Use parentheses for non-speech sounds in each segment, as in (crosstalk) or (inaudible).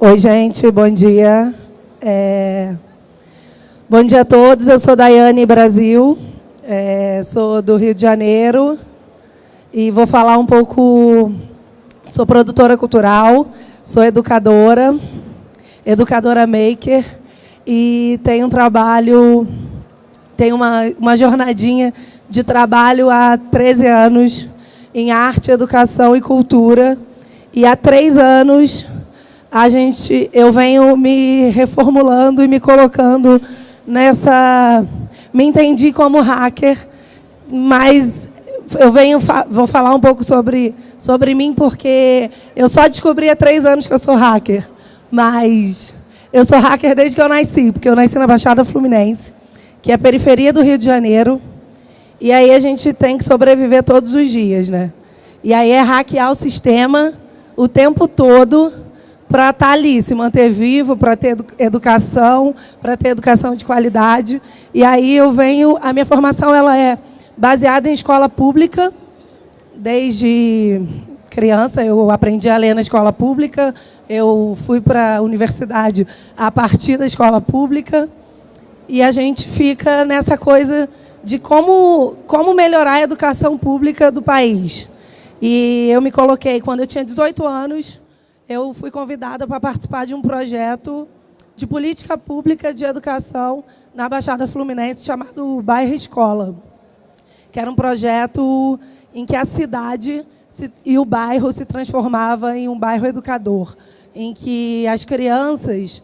Oi, gente, bom dia. É... Bom dia a todos, eu sou Daiane Brasil, é... sou do Rio de Janeiro e vou falar um pouco... Sou produtora cultural, sou educadora, educadora maker e tenho um trabalho, tenho uma, uma jornadinha de trabalho há 13 anos em arte, educação e cultura e há três anos a gente, eu venho me reformulando e me colocando nessa... Me entendi como hacker, mas eu venho, vou falar um pouco sobre, sobre mim, porque eu só descobri há três anos que eu sou hacker. Mas eu sou hacker desde que eu nasci, porque eu nasci na Baixada Fluminense, que é a periferia do Rio de Janeiro. E aí a gente tem que sobreviver todos os dias, né? E aí é hackear o sistema o tempo todo para estar tá ali, se manter vivo, para ter educação, para ter educação de qualidade. E aí eu venho, a minha formação ela é baseada em escola pública, desde criança eu aprendi a ler na escola pública, eu fui para a universidade a partir da escola pública, e a gente fica nessa coisa de como, como melhorar a educação pública do país. E eu me coloquei, quando eu tinha 18 anos, eu fui convidada para participar de um projeto de política pública de educação na Baixada Fluminense chamado Bairro Escola, que era um projeto em que a cidade e o bairro se transformava em um bairro educador, em que as crianças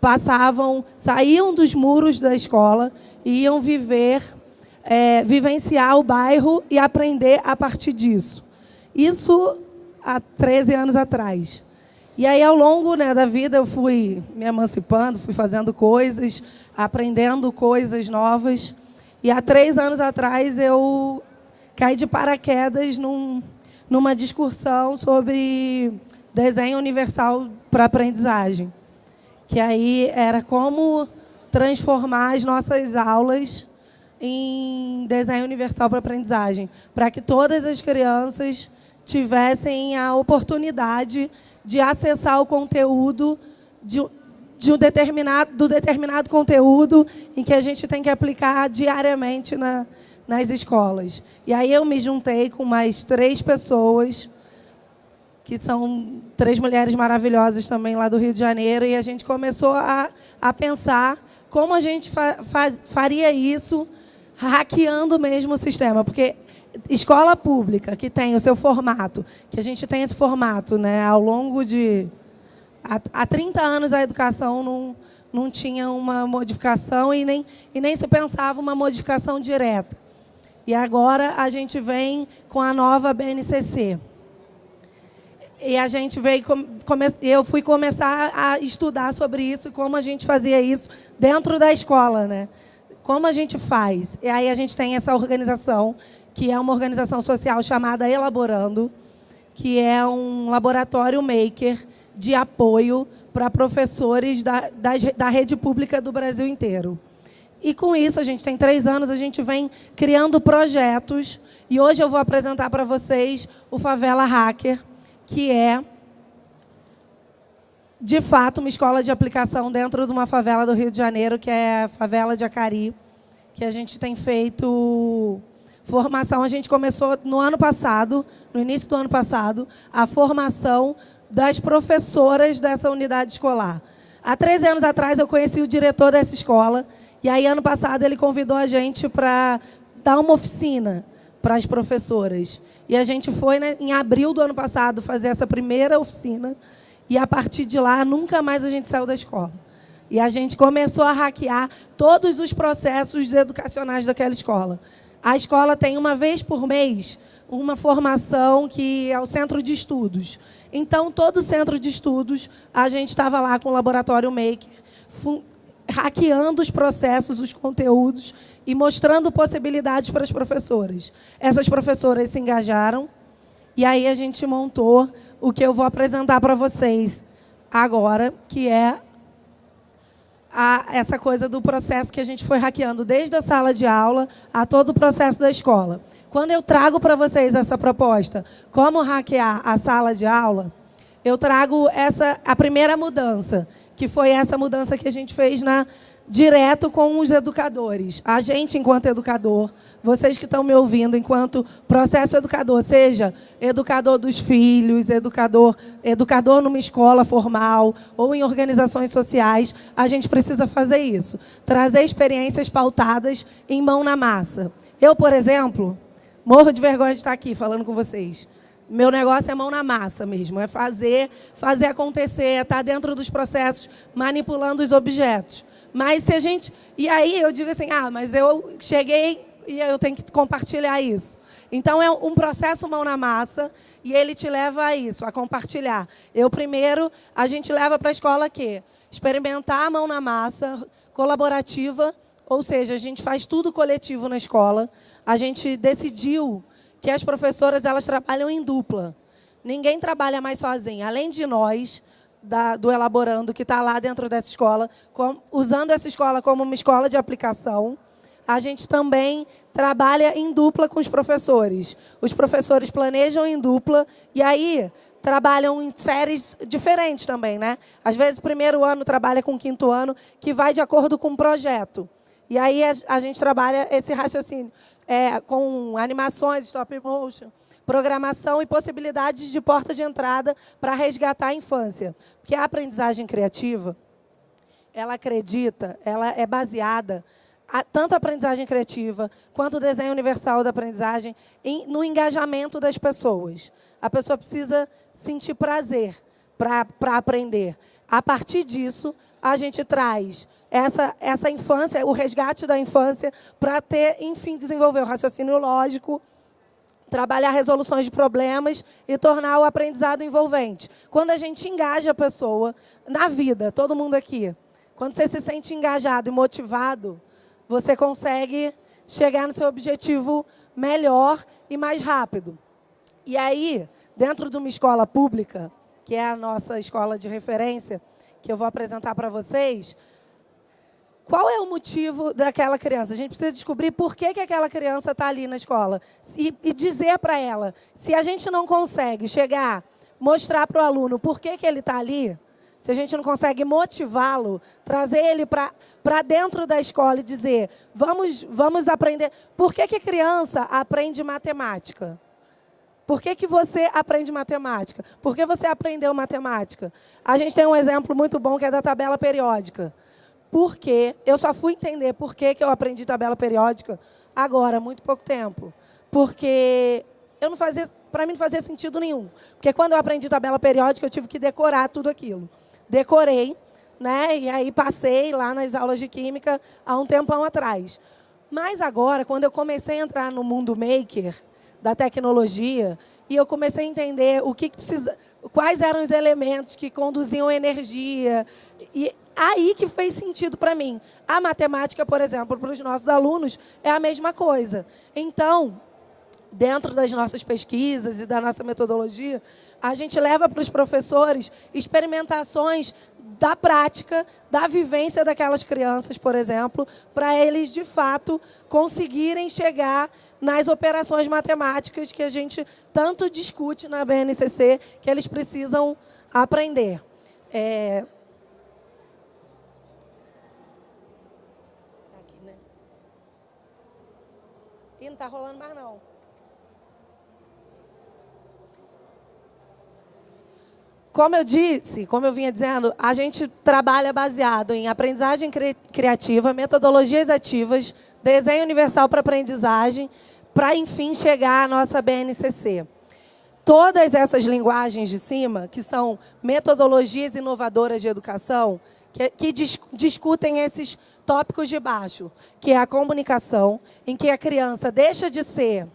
passavam, saíam dos muros da escola e iam viver, é, vivenciar o bairro e aprender a partir disso. Isso há 13 anos atrás. E aí, ao longo né, da vida, eu fui me emancipando, fui fazendo coisas, aprendendo coisas novas. E há três anos atrás, eu caí de paraquedas num, numa discussão sobre desenho universal para aprendizagem. Que aí era como transformar as nossas aulas em desenho universal para aprendizagem, para que todas as crianças tivessem a oportunidade de acessar o conteúdo de, de um determinado, do determinado conteúdo em que a gente tem que aplicar diariamente na, nas escolas. E aí eu me juntei com mais três pessoas, que são três mulheres maravilhosas também lá do Rio de Janeiro, e a gente começou a, a pensar como a gente fa, fa, faria isso hackeando mesmo o sistema, porque escola pública que tem o seu formato, que a gente tem esse formato, né, ao longo de... Há, há 30 anos a educação não, não tinha uma modificação e nem, e nem se pensava uma modificação direta. E agora a gente vem com a nova BNCC. E a gente veio, eu fui começar a estudar sobre isso, como a gente fazia isso dentro da escola, né? Como a gente faz? E aí a gente tem essa organização que é uma organização social chamada Elaborando, que é um laboratório maker de apoio para professores da, da, da rede pública do Brasil inteiro. E com isso, a gente tem três anos, a gente vem criando projetos. E hoje eu vou apresentar para vocês o Favela Hacker, que é, de fato, uma escola de aplicação dentro de uma favela do Rio de Janeiro, que é a favela de Acari, que a gente tem feito Formação, a gente começou no ano passado, no início do ano passado, a formação das professoras dessa unidade escolar. Há 13 anos atrás, eu conheci o diretor dessa escola, e aí, ano passado, ele convidou a gente para dar uma oficina para as professoras. E a gente foi, né, em abril do ano passado, fazer essa primeira oficina, e, a partir de lá, nunca mais a gente saiu da escola. E a gente começou a hackear todos os processos educacionais daquela escola. A escola tem uma vez por mês uma formação que é o centro de estudos. Então, todo centro de estudos, a gente estava lá com o laboratório Maker, hackeando os processos, os conteúdos e mostrando possibilidades para as professoras. Essas professoras se engajaram e aí a gente montou o que eu vou apresentar para vocês agora, que é a essa coisa do processo que a gente foi hackeando desde a sala de aula a todo o processo da escola. Quando eu trago para vocês essa proposta, como hackear a sala de aula, eu trago essa a primeira mudança, que foi essa mudança que a gente fez na direto com os educadores. A gente, enquanto educador, vocês que estão me ouvindo, enquanto processo educador, seja educador dos filhos, educador, educador numa escola formal ou em organizações sociais, a gente precisa fazer isso. Trazer experiências pautadas em mão na massa. Eu, por exemplo, morro de vergonha de estar aqui falando com vocês. Meu negócio é mão na massa mesmo, é fazer, fazer acontecer, é estar dentro dos processos, manipulando os objetos. Mas se a gente. E aí eu digo assim, ah, mas eu cheguei e eu tenho que compartilhar isso. Então é um processo mão na massa e ele te leva a isso, a compartilhar. Eu primeiro, a gente leva para a escola quê? Experimentar a mão na massa, colaborativa, ou seja, a gente faz tudo coletivo na escola. A gente decidiu que as professoras elas trabalham em dupla. Ninguém trabalha mais sozinho. Além de nós, da, do Elaborando, que está lá dentro dessa escola, com, usando essa escola como uma escola de aplicação, a gente também trabalha em dupla com os professores. Os professores planejam em dupla e aí trabalham em séries diferentes também. Né? Às vezes, o primeiro ano trabalha com o quinto ano, que vai de acordo com o projeto. E aí a, a gente trabalha esse raciocínio é, com animações, stop motion, programação e possibilidades de porta de entrada para resgatar a infância. Porque a aprendizagem criativa, ela acredita, ela é baseada, a, tanto a aprendizagem criativa quanto o desenho universal da aprendizagem, em, no engajamento das pessoas. A pessoa precisa sentir prazer para aprender. A partir disso, a gente traz essa, essa infância, o resgate da infância, para ter, enfim, desenvolver o raciocínio lógico, trabalhar resoluções de problemas e tornar o aprendizado envolvente. Quando a gente engaja a pessoa na vida, todo mundo aqui, quando você se sente engajado e motivado, você consegue chegar no seu objetivo melhor e mais rápido. E aí, dentro de uma escola pública, que é a nossa escola de referência, que eu vou apresentar para vocês, qual é o motivo daquela criança? A gente precisa descobrir por que, que aquela criança está ali na escola. E, e dizer para ela, se a gente não consegue chegar, mostrar para o aluno por que, que ele está ali, se a gente não consegue motivá-lo, trazer ele para dentro da escola e dizer, vamos, vamos aprender. Por que, que criança aprende matemática? Por que, que você aprende matemática? Por que você aprendeu matemática? A gente tem um exemplo muito bom que é da tabela periódica. Porque eu só fui entender por que, que eu aprendi tabela periódica agora, há muito pouco tempo. Porque eu não fazia, para mim não fazia sentido nenhum. Porque quando eu aprendi tabela periódica, eu tive que decorar tudo aquilo. Decorei, né? E aí passei lá nas aulas de química há um tempão atrás. Mas agora, quando eu comecei a entrar no mundo maker da tecnologia, e eu comecei a entender o que, que precisa, quais eram os elementos que conduziam energia. E aí que fez sentido para mim. A matemática, por exemplo, para os nossos alunos, é a mesma coisa. Então, dentro das nossas pesquisas e da nossa metodologia, a gente leva para os professores experimentações da prática, da vivência daquelas crianças, por exemplo, para eles, de fato, conseguirem chegar nas operações matemáticas que a gente tanto discute na BNCC, que eles precisam aprender. É, Ih, não está rolando mais não. Como eu disse, como eu vinha dizendo, a gente trabalha baseado em aprendizagem cri criativa, metodologias ativas, desenho universal para aprendizagem, para, enfim, chegar à nossa BNCC. Todas essas linguagens de cima, que são metodologias inovadoras de educação, que, que dis discutem esses tópicos de baixo, que é a comunicação, em que a criança deixa de ser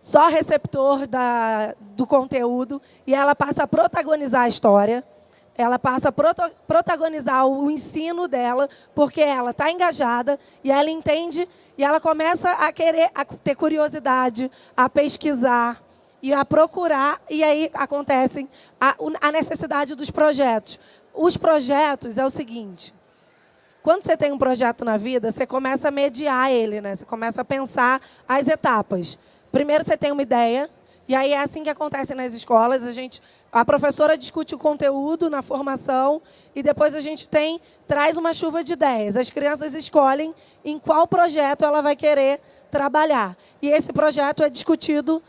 só receptor da, do conteúdo e ela passa a protagonizar a história, ela passa a proto, protagonizar o ensino dela, porque ela está engajada e ela entende e ela começa a querer a ter curiosidade, a pesquisar e a procurar, e aí acontece a, a necessidade dos projetos. Os projetos é o seguinte, quando você tem um projeto na vida, você começa a mediar ele, né? Você começa a pensar as etapas. Primeiro você tem uma ideia, E aí é assim que acontece nas escolas. A, gente, a professora discute o conteúdo na formação e depois a gente tem traz uma chuva de ideias. As crianças escolhem em qual projeto ela vai querer trabalhar. E esse projeto é discutido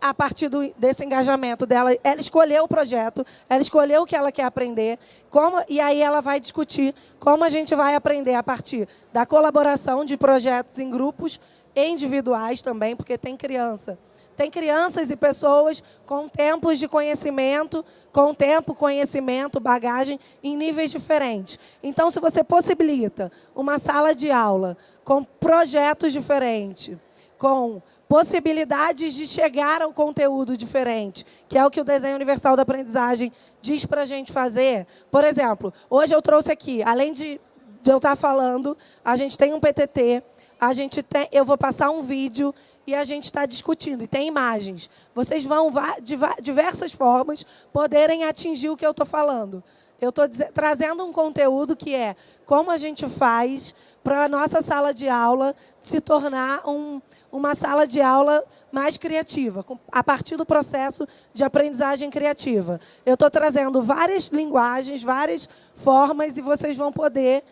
a partir do, desse engajamento dela, ela escolheu o projeto, ela escolheu o que ela quer aprender, como, e aí ela vai discutir como a gente vai aprender a partir da colaboração de projetos em grupos individuais também, porque tem criança. Tem crianças e pessoas com tempos de conhecimento, com tempo, conhecimento, bagagem em níveis diferentes. Então, se você possibilita uma sala de aula com projetos diferentes, com possibilidades de chegar ao conteúdo diferente, que é o que o desenho universal da aprendizagem diz para a gente fazer. Por exemplo, hoje eu trouxe aqui, além de, de eu estar falando, a gente tem um PTT, a gente tem, eu vou passar um vídeo e a gente está discutindo, e tem imagens. Vocês vão, de diversas formas, poderem atingir o que eu estou falando. Eu estou trazendo um conteúdo que é como a gente faz para a nossa sala de aula se tornar um, uma sala de aula mais criativa, a partir do processo de aprendizagem criativa. Eu estou trazendo várias linguagens, várias formas, e vocês vão poder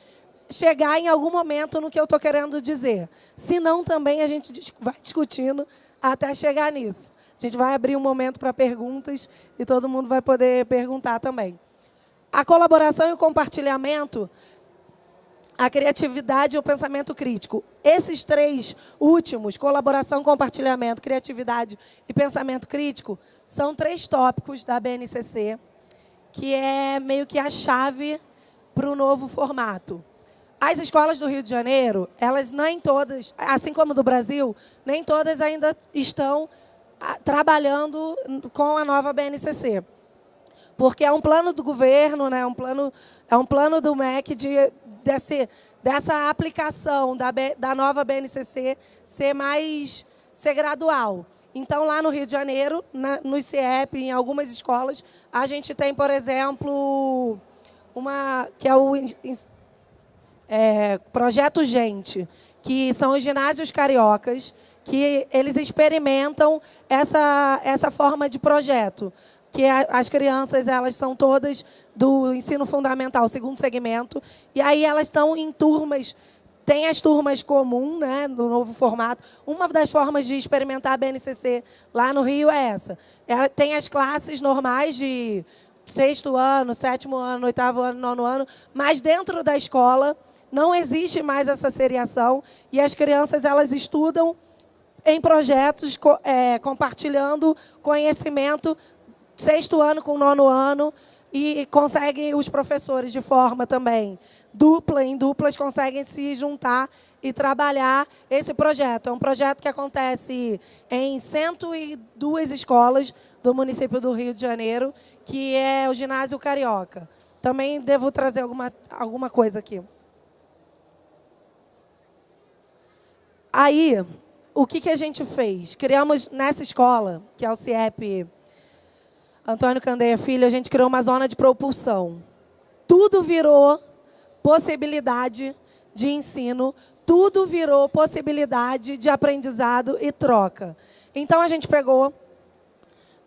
chegar em algum momento no que eu estou querendo dizer. Se não, também a gente vai discutindo até chegar nisso. A gente vai abrir um momento para perguntas e todo mundo vai poder perguntar também. A colaboração e o compartilhamento a criatividade e o pensamento crítico. Esses três últimos, colaboração, compartilhamento, criatividade e pensamento crítico, são três tópicos da BNCC, que é meio que a chave para o novo formato. As escolas do Rio de Janeiro, elas nem todas, assim como do Brasil, nem todas ainda estão ah, trabalhando com a nova BNCC. Porque é um plano do governo, né, um plano, é um plano do MEC de desse, dessa aplicação da, da nova BNCC ser mais ser gradual. Então, lá no Rio de Janeiro, na, no CIEP, em algumas escolas, a gente tem, por exemplo, uma que é o é, Projeto Gente, que são os ginásios cariocas, que eles experimentam essa, essa forma de projeto que as crianças elas são todas do ensino fundamental, segundo segmento, e aí elas estão em turmas tem as turmas comuns, né, no novo formato. Uma das formas de experimentar a BNCC lá no Rio é essa. Ela tem as classes normais de sexto ano, sétimo ano, oitavo ano, nono ano, mas dentro da escola não existe mais essa seriação e as crianças elas estudam em projetos, é, compartilhando conhecimento sexto ano com nono ano e conseguem, os professores, de forma também dupla, em duplas, conseguem se juntar e trabalhar esse projeto. É um projeto que acontece em 102 escolas do município do Rio de Janeiro, que é o Ginásio Carioca. Também devo trazer alguma, alguma coisa aqui. Aí, o que, que a gente fez? Criamos nessa escola, que é o CIEP Antônio Candeia Filho, a gente criou uma zona de propulsão. Tudo virou possibilidade de ensino, tudo virou possibilidade de aprendizado e troca. Então, a gente pegou...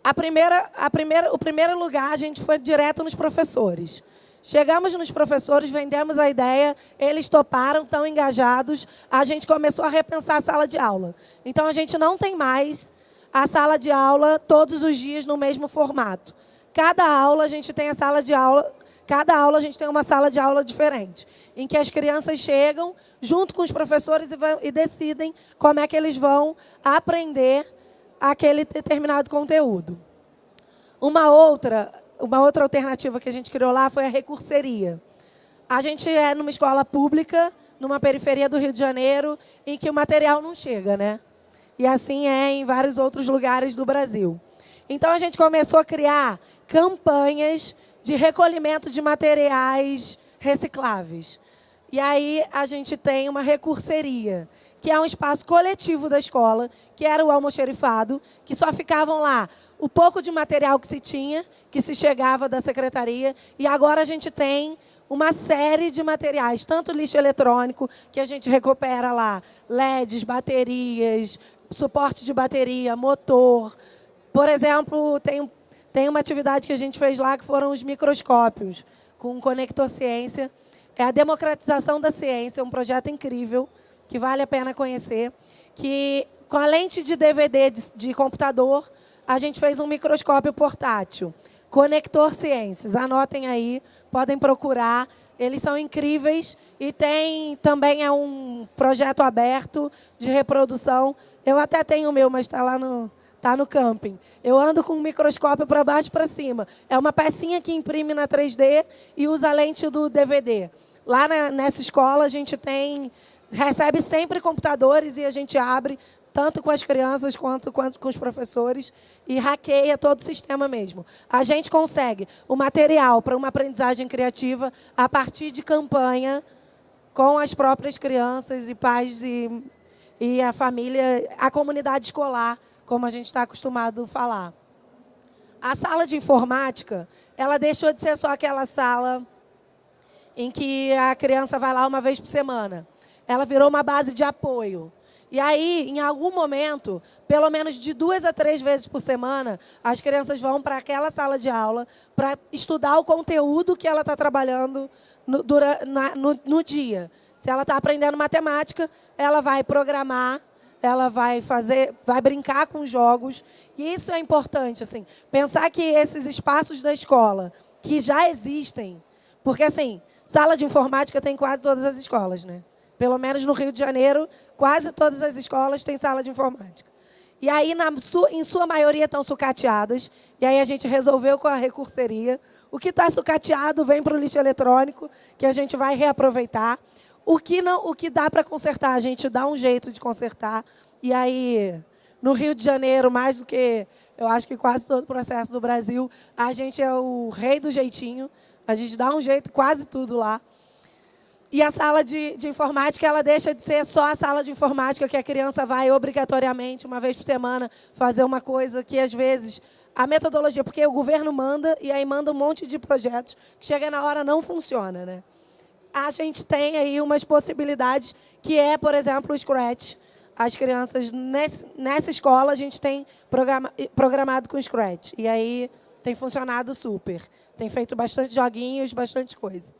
A primeira, a primeira, o primeiro lugar, a gente foi direto nos professores. Chegamos nos professores, vendemos a ideia, eles toparam, estão engajados, a gente começou a repensar a sala de aula. Então, a gente não tem mais a sala de aula todos os dias no mesmo formato. Cada aula a gente tem a sala de aula, cada aula a gente tem uma sala de aula diferente, em que as crianças chegam junto com os professores e, vão, e decidem como é que eles vão aprender aquele determinado conteúdo. Uma outra, uma outra alternativa que a gente criou lá foi a recurseria. A gente é numa escola pública, numa periferia do Rio de Janeiro, em que o material não chega, né? E assim é em vários outros lugares do Brasil. Então, a gente começou a criar campanhas de recolhimento de materiais recicláveis. E aí, a gente tem uma recurseria, que é um espaço coletivo da escola, que era o almoxerifado, que só ficavam lá o pouco de material que se tinha, que se chegava da secretaria, e agora a gente tem uma série de materiais, tanto lixo eletrônico, que a gente recupera lá, LEDs, baterias, suporte de bateria, motor, Por exemplo, tem, tem uma atividade que a gente fez lá que foram os microscópios, com o Conector Ciência. É a democratização da ciência, um projeto incrível, que vale a pena conhecer, que com a lente de DVD de, de computador, a gente fez um microscópio portátil. Conector Ciências, anotem aí, podem procurar. Eles são incríveis e tem também é um projeto aberto de reprodução. Eu até tenho o meu, mas está lá no, tá no camping. Eu ando com um microscópio para baixo e para cima. É uma pecinha que imprime na 3D e usa lente do DVD. Lá na, nessa escola a gente tem recebe sempre computadores e a gente abre tanto com as crianças quanto, quanto com os professores, e hackeia todo o sistema mesmo. A gente consegue o material para uma aprendizagem criativa a partir de campanha com as próprias crianças e pais e, e a família, a comunidade escolar, como a gente está acostumado a falar. A sala de informática, ela deixou de ser só aquela sala em que a criança vai lá uma vez por semana. Ela virou uma base de apoio. E aí, em algum momento, pelo menos de duas a três vezes por semana, as crianças vão para aquela sala de aula para estudar o conteúdo que ela está trabalhando no, na, no, no dia. Se ela está aprendendo matemática, ela vai programar, ela vai fazer, vai brincar com jogos. E isso é importante, assim, pensar que esses espaços da escola que já existem, porque assim, sala de informática tem quase todas as escolas, né? Pelo menos no Rio de Janeiro, quase todas as escolas têm sala de informática. E aí, na, em sua maioria, estão sucateadas. E aí a gente resolveu com a recurseria. O que está sucateado vem para o lixo eletrônico, que a gente vai reaproveitar. O que, não, o que dá para consertar, a gente dá um jeito de consertar. E aí, no Rio de Janeiro, mais do que, eu acho que quase todo o processo do Brasil, a gente é o rei do jeitinho. A gente dá um jeito quase tudo lá. E a sala de, de, informática, ela deixa de ser só a sala de informática que a criança vai obrigatoriamente, uma vez por semana, fazer uma coisa que, às vezes, a metodologia, porque o governo manda e aí manda um monte de projetos que chega na hora não funciona. Né? A gente tem aí umas possibilidades, que é, por exemplo, o Scratch. As crianças, nesse, nessa escola, a gente tem programa, programado com Scratch. E aí tem funcionado super. Tem feito bastante joguinhos, bastante coisa.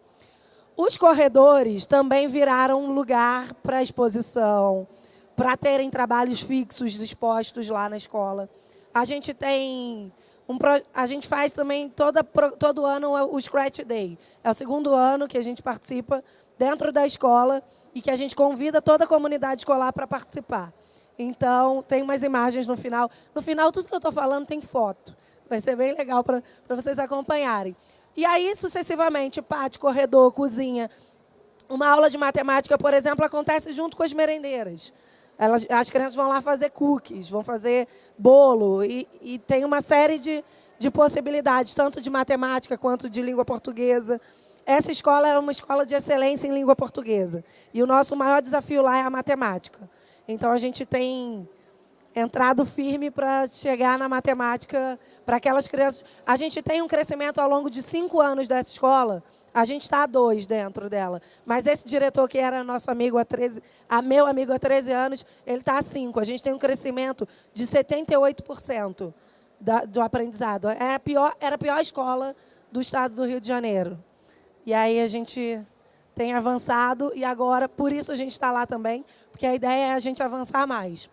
Os corredores também viraram um lugar para exposição, para terem trabalhos fixos expostos lá na escola. A gente tem um, a gente faz também toda, todo ano o Scratch Day. É o segundo ano que a gente participa dentro da escola e que a gente convida toda a comunidade escolar para participar. Então, tem umas imagens no final. No final, tudo que eu estou falando tem foto. Vai ser bem legal para vocês acompanharem. E aí, sucessivamente, pátio, corredor, cozinha. Uma aula de matemática, por exemplo, acontece junto com as merendeiras. Elas, as crianças vão lá fazer cookies, vão fazer bolo, e, e tem uma série de, de possibilidades, tanto de matemática quanto de língua portuguesa. Essa escola era uma escola de excelência em língua portuguesa. E o nosso maior desafio lá é a matemática. Então, a gente tem entrado firme para chegar na matemática para aquelas crianças. A gente tem um crescimento ao longo de cinco anos dessa escola. A gente está a dois dentro dela. Mas esse diretor, que era nosso amigo há 13, a meu amigo há 13 anos, ele está a cinco. A gente tem um crescimento de 78% da, do aprendizado. É a pior, era a pior escola do estado do Rio de Janeiro. E aí a gente tem avançado e agora, por isso a gente está lá também, porque a ideia é a gente avançar mais.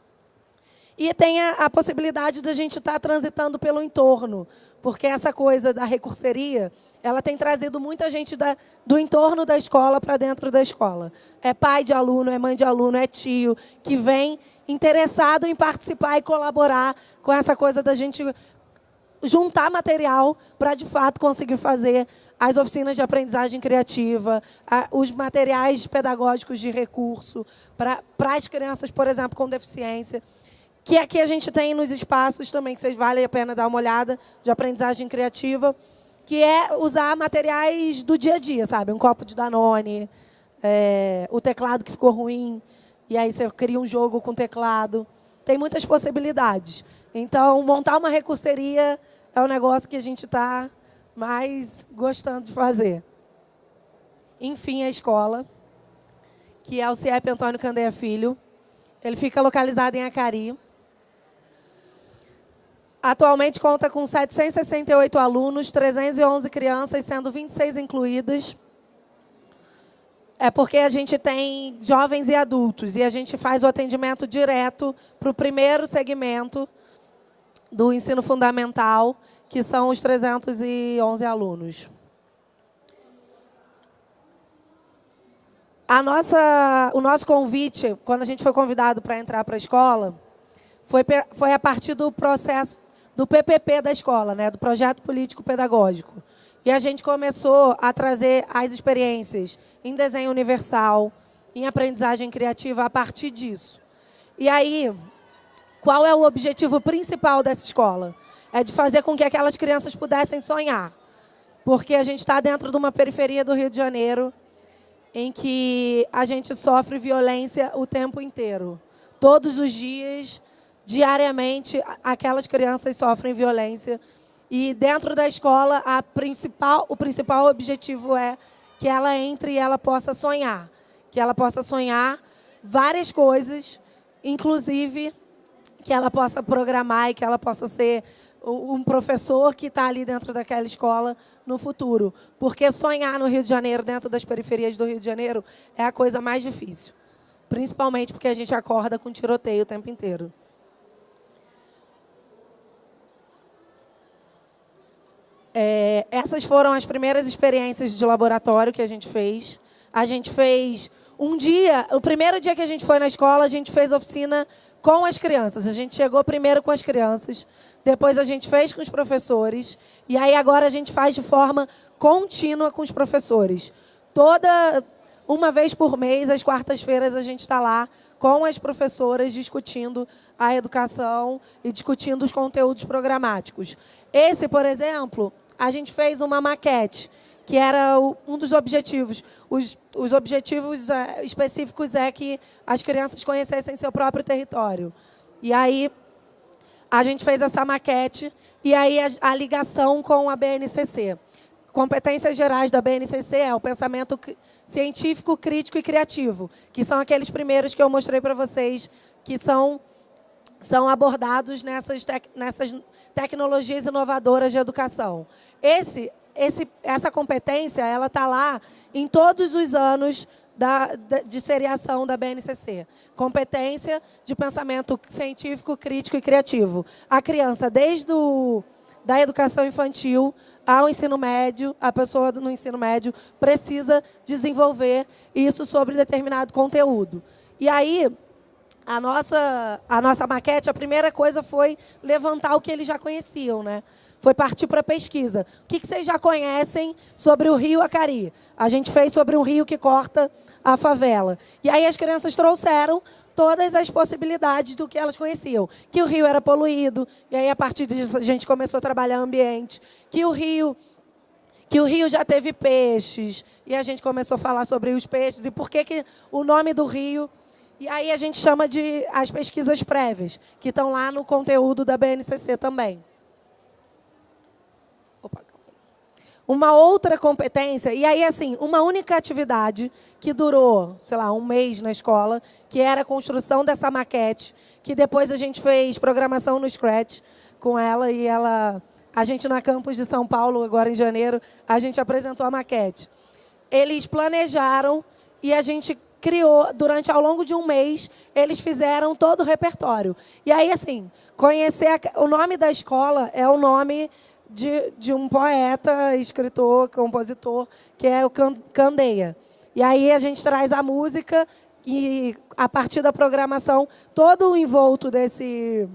E tem a, a possibilidade da gente estar tá transitando pelo entorno, porque essa coisa da recurseria, ela tem trazido muita gente da, do entorno da escola para dentro da escola. É pai de aluno, é mãe de aluno, é tio, que vem interessado em participar e colaborar com essa coisa da gente juntar material para, de fato, conseguir fazer as oficinas de aprendizagem criativa, os materiais pedagógicos de recurso para as crianças, por exemplo, com deficiência que aqui a gente tem nos espaços também, que vocês valem a pena dar uma olhada, de aprendizagem criativa, que é usar materiais do dia a dia, sabe? Um copo de Danone, é, o teclado que ficou ruim, e aí você cria um jogo com teclado. Tem muitas possibilidades. Então, montar uma recurseria é um negócio que a gente está mais gostando de fazer. Enfim, a escola, que é o CIEP Antônio Candeia Filho. Ele fica localizado em Acari. Atualmente conta com 768 alunos, 311 crianças, sendo 26 incluídas. É porque a gente tem jovens e adultos e a gente faz o atendimento direto para o primeiro segmento do ensino fundamental, que são os 311 alunos. A nossa, o nosso convite, quando a gente foi convidado para entrar para a escola, foi, foi a partir do processo do PPP da escola, né, do Projeto Político Pedagógico. E a gente começou a trazer as experiências em desenho universal, em aprendizagem criativa a partir disso. E aí, qual é o objetivo principal dessa escola? É de fazer com que aquelas crianças pudessem sonhar. Porque a gente está dentro de uma periferia do Rio de Janeiro, em que a gente sofre violência o tempo inteiro. Todos os dias, diariamente, aquelas crianças sofrem violência. E dentro da escola, a principal, o principal objetivo é que ela entre e ela possa sonhar. Que ela possa sonhar várias coisas, inclusive que ela possa programar e que ela possa ser um professor que está ali dentro daquela escola no futuro. Porque sonhar no Rio de Janeiro, dentro das periferias do Rio de Janeiro, é a coisa mais difícil. Principalmente porque a gente acorda com tiroteio o tempo inteiro. É, essas foram as primeiras experiências de laboratório que a gente fez. A gente fez um dia, o primeiro dia que a gente foi na escola, a gente fez oficina com as crianças. A gente chegou primeiro com as crianças, depois a gente fez com os professores, e aí agora a gente faz de forma contínua com os professores. Toda, uma vez por mês, às quartas-feiras, a gente está lá com as professoras discutindo a educação e discutindo os conteúdos programáticos. Esse, por exemplo, a gente fez uma maquete que era um dos objetivos. Os, os objetivos é, específicos é que as crianças conhecessem seu próprio território. E aí a gente fez essa maquete e aí a, a ligação com a BNCC. Competências gerais da BNCC é o pensamento científico, crítico e criativo, que são aqueles primeiros que eu mostrei para vocês, que são, são abordados nessas, tec, nessas tecnologias inovadoras de educação. Esse esse, essa competência ela está lá em todos os anos da, de seriação da BNCC. Competência de pensamento científico, crítico e criativo. A criança, desde o, da educação infantil ao ensino médio, a pessoa no ensino médio precisa desenvolver isso sobre determinado conteúdo. E aí, a nossa, a nossa maquete, a primeira coisa foi levantar o que eles já conheciam, né? Foi partir para a pesquisa. O que, que vocês já conhecem sobre o rio Acari? A gente fez sobre um rio que corta a favela. E aí as crianças trouxeram todas as possibilidades do que elas conheciam. Que o rio era poluído, e aí a partir disso a gente começou a trabalhar ambiente. Que o rio que o rio já teve peixes, e a gente começou a falar sobre os peixes e por que, que o nome do rio e aí a gente chama de as pesquisas prévias, que estão lá no conteúdo da BNCC também. Uma outra competência, e aí, assim, uma única atividade que durou, sei lá, um mês na escola, que era a construção dessa maquete, que depois a gente fez programação no Scratch com ela, e ela, a gente na campus de São Paulo, agora em janeiro, a gente apresentou a maquete. Eles planejaram e a gente criou, durante ao longo de um mês, eles fizeram todo o repertório. E aí, assim, conhecer a, o nome da escola é o nome de, de um poeta, escritor, compositor, que é o Candeia. E aí a gente traz a música e, a partir da programação, todo o envolto desse,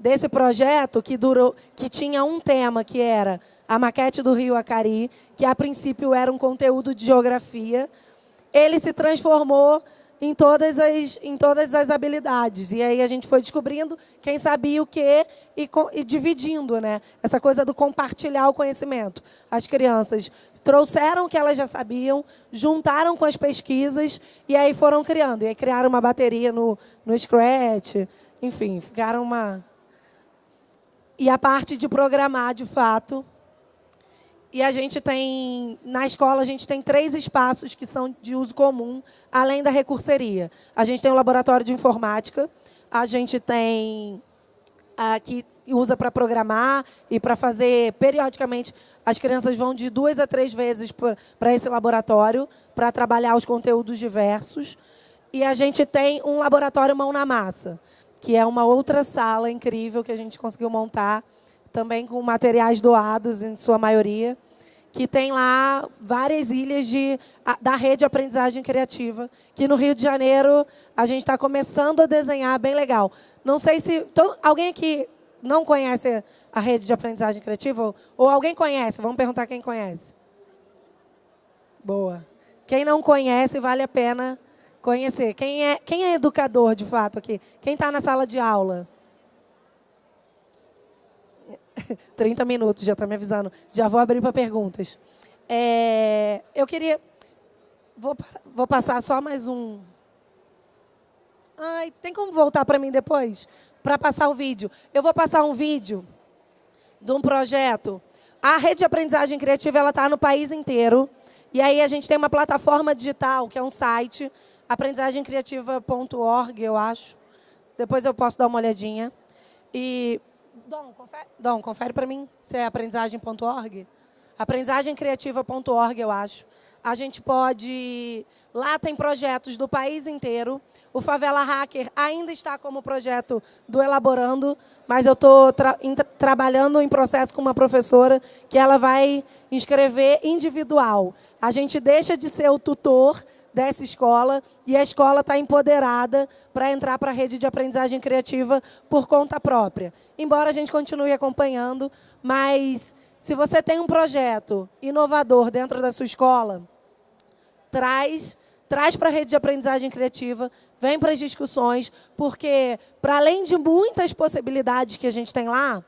desse projeto, que, durou, que tinha um tema, que era a maquete do Rio Acari, que a princípio era um conteúdo de geografia, ele se transformou em todas as, em todas as habilidades. E aí a gente foi descobrindo quem sabia o quê e, e dividindo né? essa coisa do compartilhar o conhecimento. As crianças trouxeram o que elas já sabiam, juntaram com as pesquisas e aí foram criando. E aí criaram uma bateria no, no Scratch, enfim, ficaram uma... E a parte de programar, de fato, e a gente tem, na escola, a gente tem três espaços que são de uso comum, além da recurseria. A gente tem o laboratório de informática, a gente tem, aqui, usa para programar e para fazer periodicamente. As crianças vão de duas a três vezes para esse laboratório para trabalhar os conteúdos diversos. E a gente tem um laboratório mão na massa, que é uma outra sala incrível que a gente conseguiu montar, também com materiais doados, em sua maioria, que tem lá várias ilhas de, da rede de aprendizagem criativa, que no Rio de Janeiro a gente está começando a desenhar, bem legal. Não sei se... Todo, alguém aqui não conhece a rede de aprendizagem criativa? Ou, ou alguém conhece? Vamos perguntar quem conhece. Boa. Quem não conhece, vale a pena conhecer. Quem é, quem é educador, de fato, aqui? Quem está na sala de aula? (laughs) 30 minutos, já está me avisando. Já vou abrir para perguntas. É, eu queria... Vou, vou passar só mais um... Ai, tem como voltar para mim depois? Para passar o vídeo. Eu vou passar um vídeo de um projeto. A rede de aprendizagem criativa está no país inteiro. E aí a gente tem uma plataforma digital, que é um site, aprendizagemcriativa.org, eu acho. Depois eu posso dar uma olhadinha. E, Dom, confere, Dom, confere para mim se é aprendizagem.org. Aprendizagemcriativa.org, eu acho. A gente pode... Lá tem projetos do país inteiro. O Favela Hacker ainda está como projeto do Elaborando, mas eu estou tra trabalhando em processo com uma professora que ela vai inscrever individual. A gente deixa de ser o tutor dessa escola e a escola está empoderada para entrar para a rede de aprendizagem criativa por conta própria. Embora a gente continue acompanhando, mas se você tem um projeto inovador dentro da sua escola, traz traz para a rede de aprendizagem criativa, vem para as discussões, porque, para além de muitas possibilidades que a gente tem lá,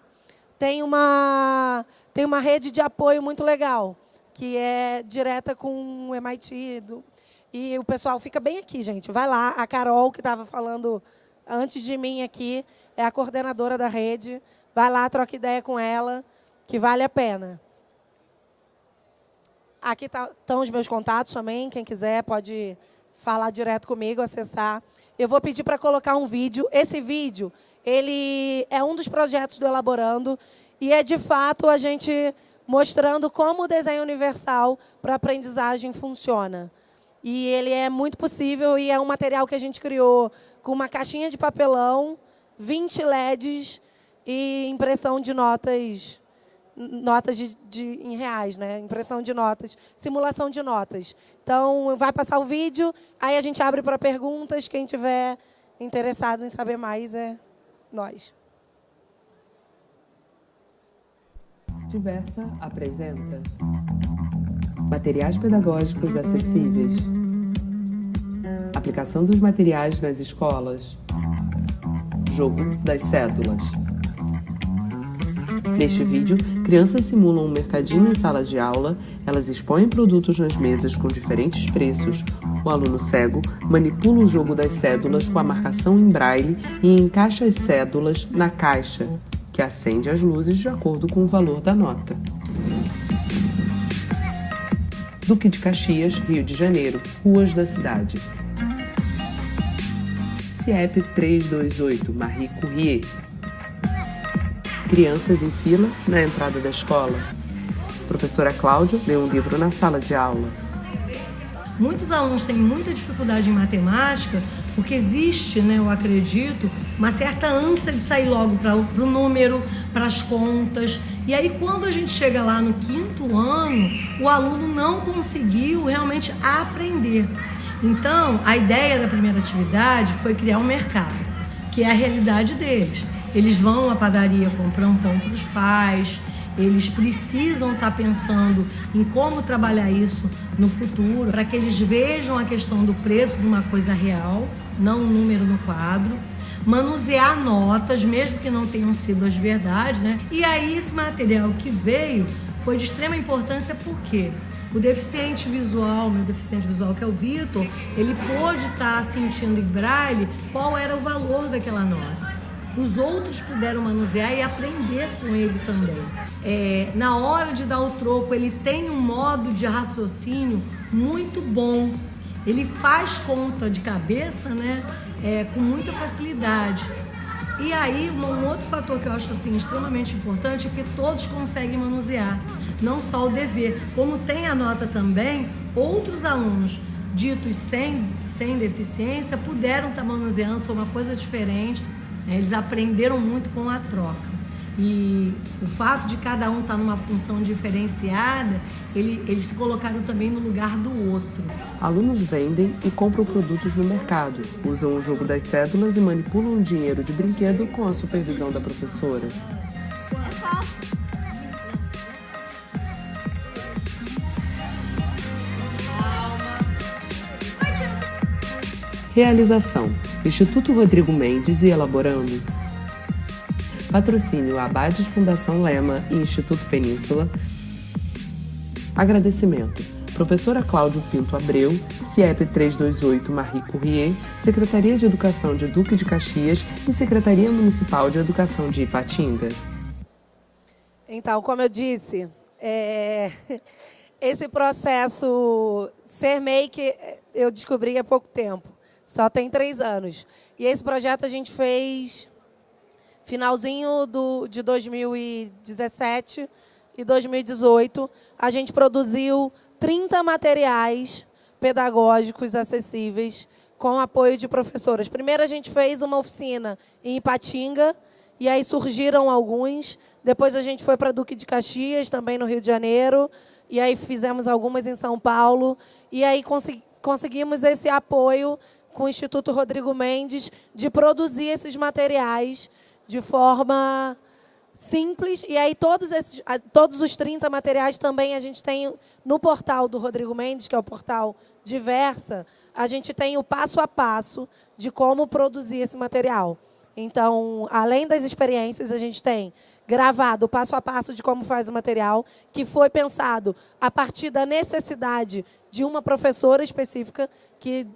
tem uma, tem uma rede de apoio muito legal, que é direta com o MIT. Do, e o pessoal fica bem aqui, gente. Vai lá, a Carol, que estava falando antes de mim aqui, é a coordenadora da rede. Vai lá, troca ideia com ela, que vale a pena. Aqui estão tá, os meus contatos também, quem quiser pode falar direto comigo, acessar. Eu vou pedir para colocar um vídeo. Esse vídeo ele é um dos projetos do Elaborando e é, de fato, a gente mostrando como o desenho universal para aprendizagem funciona. E ele é muito possível e é um material que a gente criou com uma caixinha de papelão, 20 LEDs e impressão de notas notas de, de, em reais, né? impressão de notas, simulação de notas. Então, vai passar o vídeo, aí a gente abre para perguntas. Quem tiver interessado em saber mais é nós. Diversa apresenta materiais pedagógicos acessíveis, aplicação dos materiais nas escolas, jogo das cédulas. Neste vídeo, crianças simulam um mercadinho em sala de aula, elas expõem produtos nas mesas com diferentes preços. O aluno cego manipula o jogo das cédulas com a marcação em braille e encaixa as cédulas na caixa, que acende as luzes de acordo com o valor da nota. Duque de Caxias, Rio de Janeiro, ruas da cidade. CIEP 328, Marie Courrier, Crianças em fila na entrada da escola. professora Cláudia lê um livro na sala de aula. Muitos alunos têm muita dificuldade em matemática porque existe, né, eu acredito, uma certa ânsia de sair logo para o número, para as contas. E aí, quando a gente chega lá no quinto ano, o aluno não conseguiu realmente aprender. Então, a ideia da primeira atividade foi criar um mercado, que é a realidade deles. Eles vão à padaria comprar um pão para os pais, eles precisam estar tá pensando em como trabalhar isso no futuro, para que eles vejam a questão do preço de uma coisa real, não um número no quadro. Manusear notas, mesmo que não tenham sido as verdades, né? E aí esse material que veio foi de extrema importância porque o deficiente visual, meu deficiente visual que é o Vitor, ele pôde estar tá sentindo em braille qual era o valor daquela nota os outros puderam manusear e aprender com ele também. É, na hora de dar o troco, ele tem um modo de raciocínio muito bom. Ele faz conta de cabeça né, é, com muita facilidade. E aí, um outro fator que eu acho assim, extremamente importante é que todos conseguem manusear, não só o dever. Como tem a nota também, outros alunos ditos sem, sem deficiência puderam estar manuseando, foi uma coisa diferente. Eles aprenderam muito com a troca. E o fato de cada um estar numa função diferenciada, ele, eles se colocaram também no lugar do outro. Alunos vendem e compram produtos no mercado, usam o jogo das cédulas e manipulam dinheiro de brinquedo com a supervisão da professora. É. Realização: Instituto Rodrigo Mendes e Elaborando. Patrocínio Abades Fundação Lema e Instituto Península. Agradecimento. Professora Cláudio Pinto Abreu, CIEP 328 Marie Courrier, Secretaria de Educação de Duque de Caxias e Secretaria Municipal de Educação de Ipatinga. Então, como eu disse, é... (laughs) esse processo ser make eu descobri há pouco tempo, só tem três anos. E esse projeto a gente fez Finalzinho do, de 2017 e 2018, a gente produziu 30 materiais pedagógicos acessíveis com apoio de professoras. Primeiro a gente fez uma oficina em Ipatinga, e aí surgiram alguns. Depois a gente foi para Duque de Caxias, também no Rio de Janeiro, e aí fizemos algumas em São Paulo, e aí conseguimos esse apoio com o Instituto Rodrigo Mendes de produzir esses materiais de forma simples. E aí todos, esses, todos os 30 materiais também a gente tem no portal do Rodrigo Mendes, que é o portal Diversa, a gente tem o passo a passo de como produzir esse material. Então, além das experiências, a gente tem gravado o passo a passo de como faz o material, que foi pensado a partir da necessidade de uma professora específica que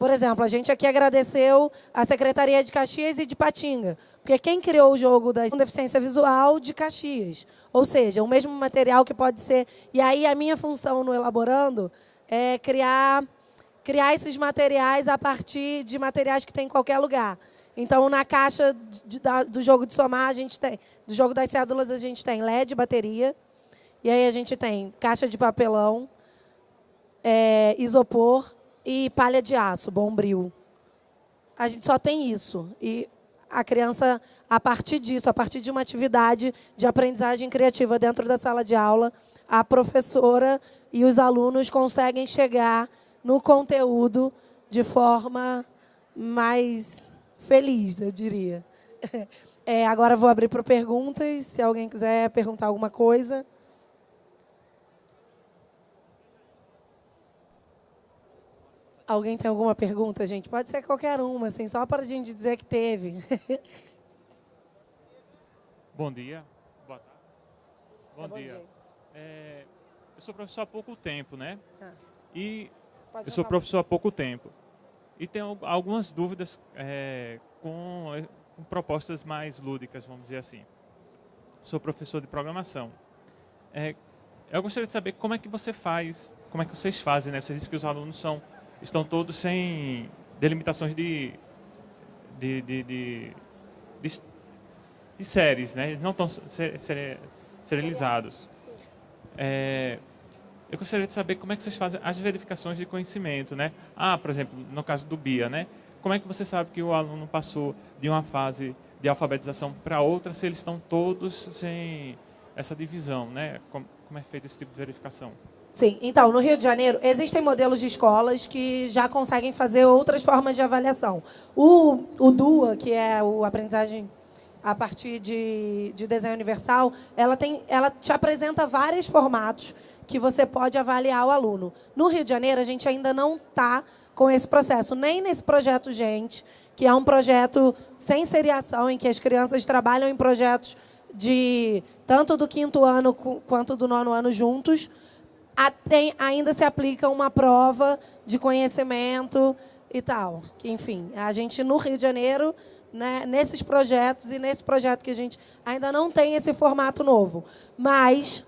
por exemplo, a gente aqui agradeceu a Secretaria de Caxias e de Patinga, porque quem criou o jogo da deficiência visual de Caxias. Ou seja, o mesmo material que pode ser... E aí a minha função no Elaborando é criar, criar esses materiais a partir de materiais que tem em qualquer lugar. Então, na caixa de, da, do jogo de somar, a gente tem, do jogo das cédulas, a gente tem LED, bateria, e aí a gente tem caixa de papelão, é, isopor, e palha de aço, bombril. A gente só tem isso. E a criança, a partir disso, a partir de uma atividade de aprendizagem criativa dentro da sala de aula, a professora e os alunos conseguem chegar no conteúdo de forma mais feliz, eu diria. (laughs) É, agora vou abrir para perguntas, se alguém quiser perguntar alguma coisa. Alguém tem alguma pergunta, gente? Pode ser qualquer uma, assim, só para a gente dizer que teve. (laughs) Bom dia. Boa tarde. Bom, é, bom dia. dia. É, eu sou professor há pouco tempo, né? Ah. E Pode eu sou professor há pouco tempo. E tenho algumas dúvidas é, com, com propostas mais lúdicas, vamos dizer assim. Sou professor de programação. É, eu gostaria de saber como é que você faz, como é que vocês fazem, né? Você disse que os alunos são estão todos sem delimitações de, de, de, de, de, séries, né? Eles não estão serializados. É, eu gostaria de saber como é que vocês fazem as verificações de conhecimento, né? Ah, por exemplo, no caso do BIA, né? Como é que você sabe que o aluno passou de uma fase de alfabetização para outra se eles estão todos sem essa divisão, né? Como é feito esse tipo de verificação? Sim, então, no Rio de Janeiro, existem modelos de escolas que já conseguem fazer outras formas de avaliação. O, o DUA, que é o aprendizagem a partir de, de desenho universal, ela, tem, ela te apresenta vários formatos que você pode avaliar o aluno. No Rio de Janeiro, a gente ainda não está com esse processo, nem nesse projeto Gente, que é um projeto sem seriação, em que as crianças trabalham em projetos de tanto do quinto ano quanto do nono ano juntos, tem, ainda se aplica uma prova de conhecimento e tal. Que, enfim, a gente no Rio de Janeiro, né, nesses projetos e nesse projeto que a gente ainda não tem esse formato novo, mas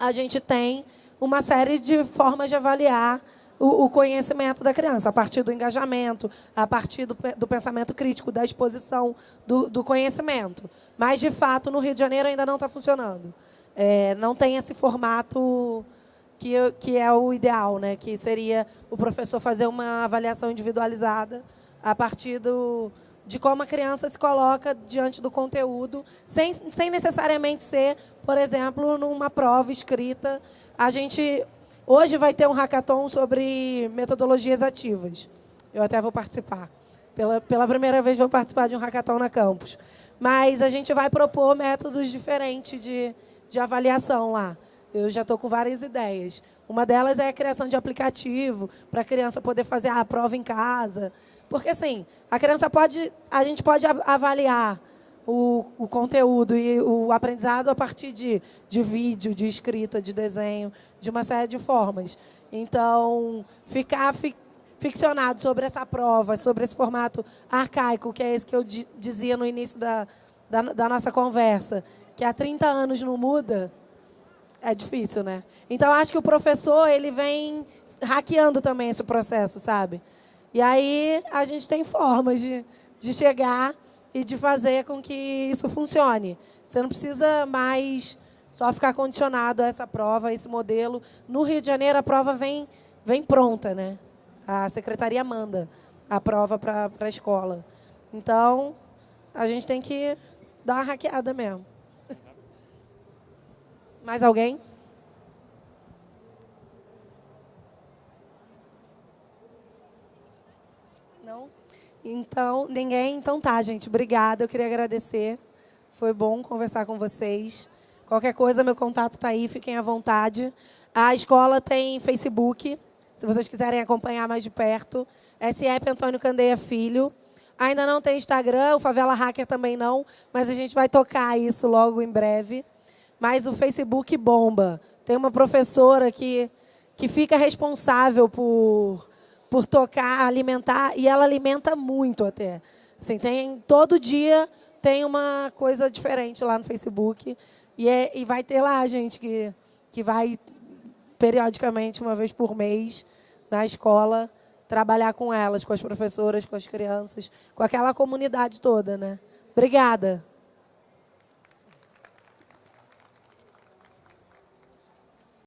a gente tem uma série de formas de avaliar o, conhecimento da criança, a partir do engajamento, a partir do, do pensamento crítico, da exposição do, do, conhecimento. Mas, de fato, no Rio de Janeiro ainda não está funcionando. É, não tem esse formato que, que é o ideal, né? que seria o professor fazer uma avaliação individualizada a partir do, de como a criança se coloca diante do conteúdo, sem, sem necessariamente ser, por exemplo, numa prova escrita. A gente hoje vai ter um hackathon sobre metodologias ativas. Eu até vou participar. Pela, pela primeira vez vou participar de um hackathon na campus. Mas a gente vai propor métodos diferentes de, de avaliação lá. Eu já estou com várias ideias. Uma delas é a criação de aplicativo para a criança poder fazer a prova em casa. Porque, assim, a criança pode, a gente pode avaliar o, o conteúdo e o aprendizado a partir de, de vídeo, de escrita, de desenho, de uma série de formas. Então, ficar fi, ficcionado sobre essa prova, sobre esse formato arcaico, que é esse que eu dizia no início da, da, da nossa conversa, que há 30 anos não muda, é difícil, né? Então, acho que o professor ele vem hackeando também esse processo, sabe? E aí a gente tem formas de, de chegar e de fazer com que isso funcione. Você não precisa mais só ficar condicionado a essa prova, a esse modelo. No Rio de Janeiro, a prova vem, vem pronta, né? A secretaria manda a prova para a escola. Então, a gente tem que dar uma hackeada mesmo. Mais alguém? Não? Então, ninguém? Então tá, gente. Obrigada. Eu queria agradecer. Foi bom conversar com vocês. Qualquer coisa, meu contato está aí. Fiquem à vontade. A escola tem Facebook, se vocês quiserem acompanhar mais de perto. SEP Antônio Candeia Filho. Ainda não tem Instagram, o Favela Hacker também não, mas a gente vai tocar isso logo em breve mas o Facebook bomba. Tem uma professora que, que fica responsável por, por tocar, alimentar, e ela alimenta muito até. Assim, tem, todo dia tem uma coisa diferente lá no Facebook. E, é, e vai ter lá gente que, que vai periodicamente, uma vez por mês, na escola, trabalhar com elas, com as professoras, com as crianças, com aquela comunidade toda. Né? Obrigada.